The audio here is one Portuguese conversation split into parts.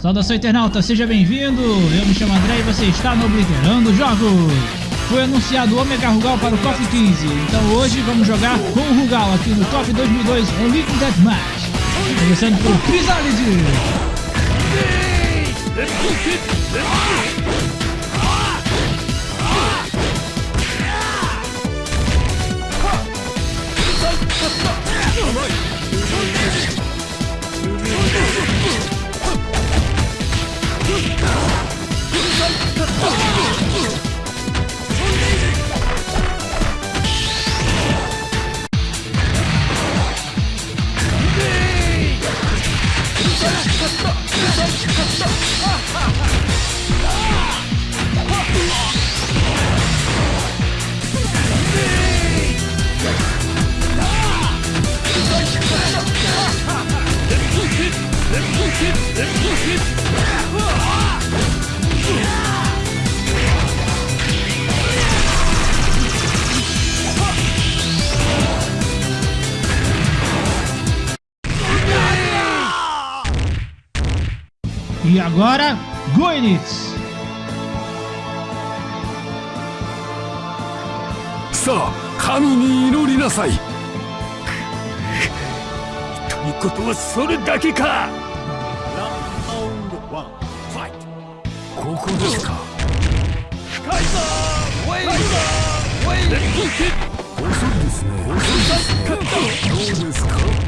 Saudação internauta, seja bem-vindo! Eu me chamo André e você está no Obliterando Jogos! Foi anunciado o Omega Rugal para o Top 15, então hoje vamos jogar com o Rugal aqui no Top 2002 Elite Deathmatch. Começando por Crisálide! E agora, Goinitz. Sá, kami ni i ということはそれだけか。ここですか。深いぞ。ウェイだ。ウェイ。遅いですね。遅いですね。どうですか。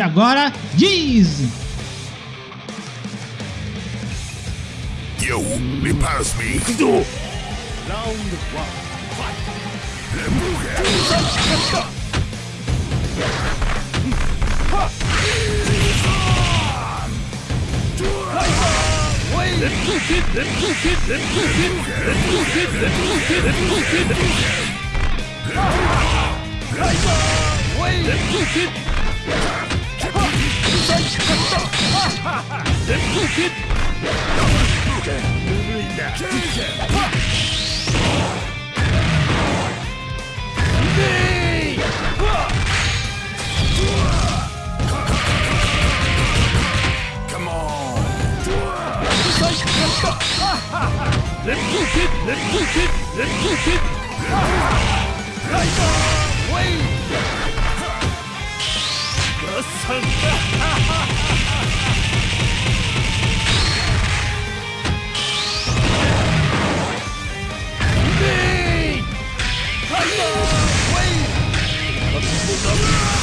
E agora diz! Yo, me me! Round one, fight! Let's Let's do it! Let's do it! Let's do it!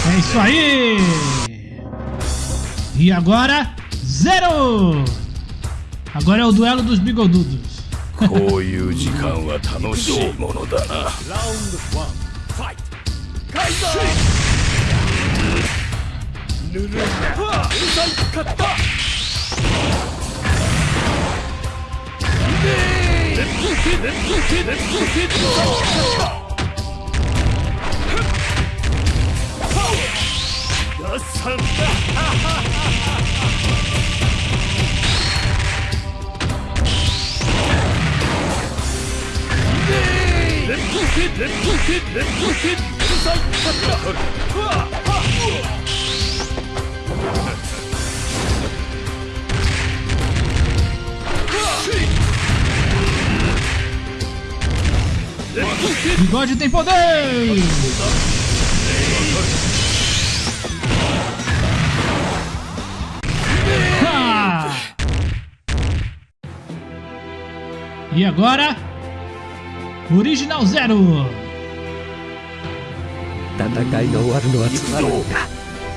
É isso aí! E agora, zero! Agora é o duelo dos bigodudos. こういう時間は楽しいものだなラウンド fight! ぬるいなうざいかったレッツヒレッツヒレッツヒうざいかったよっさんレッツヒレッツヒレッツヒうざいかった Bigode tem poder! E agora? Original Zero! no ar.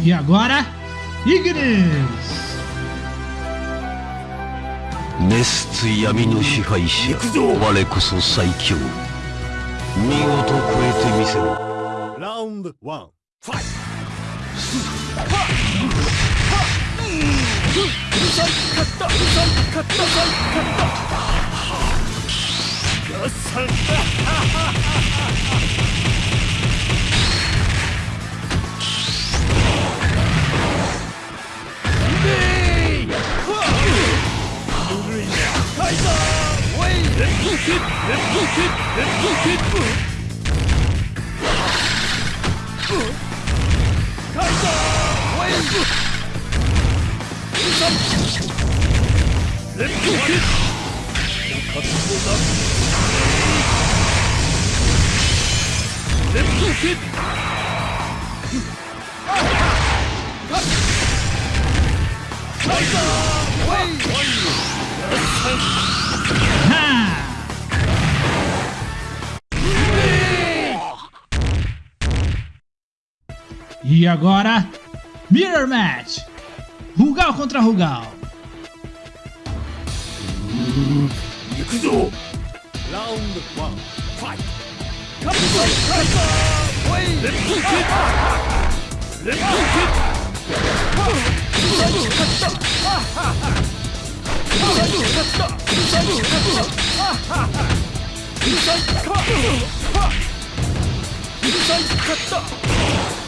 E agora, Ignis! 闇の支配者我こそ最強見事超えてみせろラウンドワンファイトないぞおいレッドヒッレッドヒッレッドヒッカイザーおレッドヒッ中津だレッドッ E agora, Mirror Match! Rugal contra Rugal! Round 1, fight!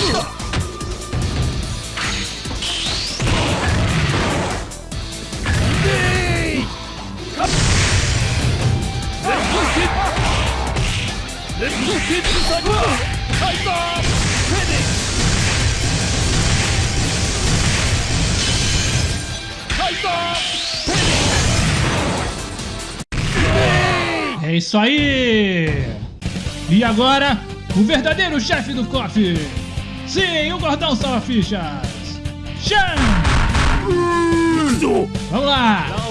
É isso aí! E agora, o verdadeiro chefe do KOF! Sim, o gordão salva fichas! Chan! Vamos lá!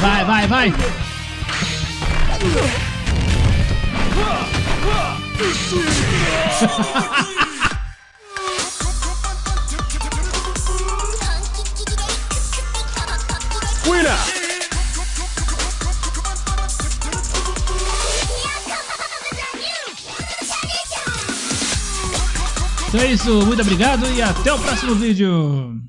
Vai, vai, vai, vai! é isso, muito obrigado e até o próximo vídeo.